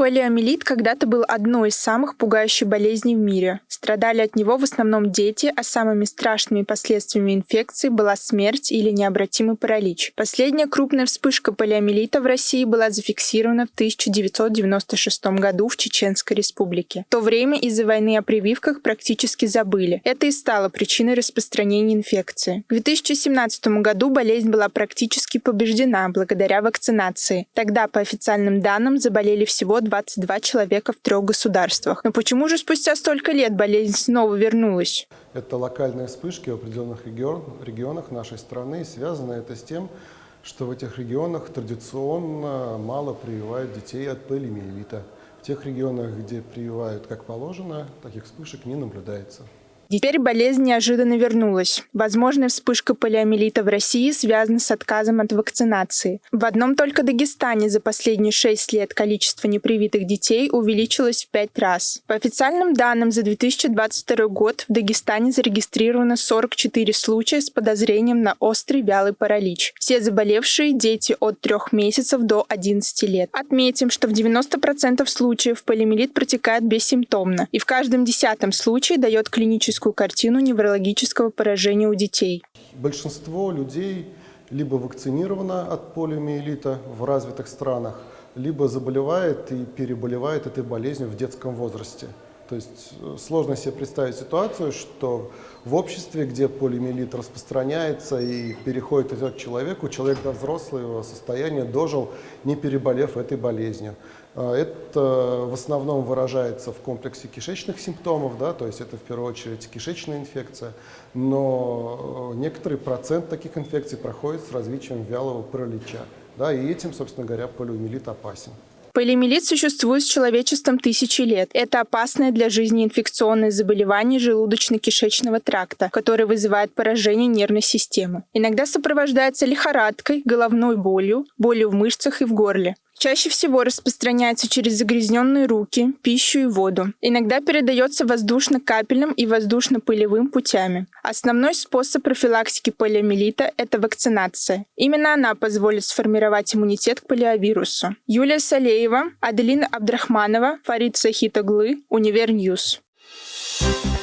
Полиомиелит когда-то был одной из самых пугающих болезней в мире. Страдали от него в основном дети, а самыми страшными последствиями инфекции была смерть или необратимый паралич. Последняя крупная вспышка полиомиелита в России была зафиксирована в 1996 году в Чеченской республике. В то время из-за войны о прививках практически забыли. Это и стало причиной распространения инфекции. К 2017 году болезнь была практически побеждена благодаря вакцинации. Тогда, по официальным данным, заболели всего 22 человека в трех государствах. Но почему же спустя столько лет болезнь снова вернулась? Это локальные вспышки в определенных регион, регионах нашей страны. Связано это с тем, что в этих регионах традиционно мало прививают детей от полиомиелита. В тех регионах, где прививают как положено, таких вспышек не наблюдается. Теперь болезнь неожиданно вернулась. Возможная вспышка полиомиелита в России связана с отказом от вакцинации. В одном только Дагестане за последние шесть лет количество непривитых детей увеличилось в пять раз. По официальным данным, за 2022 год в Дагестане зарегистрировано 44 случая с подозрением на острый вялый паралич. Все заболевшие – дети от 3 месяцев до 11 лет. Отметим, что в 90% случаев полиомиелит протекает бессимптомно, и в каждом десятом случае дает клиническую клиническую картину неврологического поражения у детей. Большинство людей либо вакцинировано от полиомиелита в развитых странах, либо заболевает и переболевает этой болезнью в детском возрасте. То есть э, сложно себе представить ситуацию, что в обществе, где полиомиелит распространяется и переходит из к человеку, человек до взрослого состояния дожил, не переболев этой болезнью. А, это в основном выражается в комплексе кишечных симптомов, да, то есть это в первую очередь кишечная инфекция, но э, некоторый процент таких инфекций проходит с развитием вялого паралича. Да, и этим, собственно говоря, полиомиелит опасен. Полиомиелит существует с человечеством тысячи лет. Это опасное для жизни инфекционное заболевание желудочно-кишечного тракта, которое вызывает поражение нервной системы. Иногда сопровождается лихорадкой, головной болью, болью в мышцах и в горле. Чаще всего распространяется через загрязненные руки, пищу и воду. Иногда передается воздушно-капельным и воздушно-пылевым путями. Основной способ профилактики полиомиелита – это вакцинация. Именно она позволит сформировать иммунитет к полиовирусу. Юлия Салеева, Аделина Абдрахманова, Фарид Сахитоглы, Univer News. Thank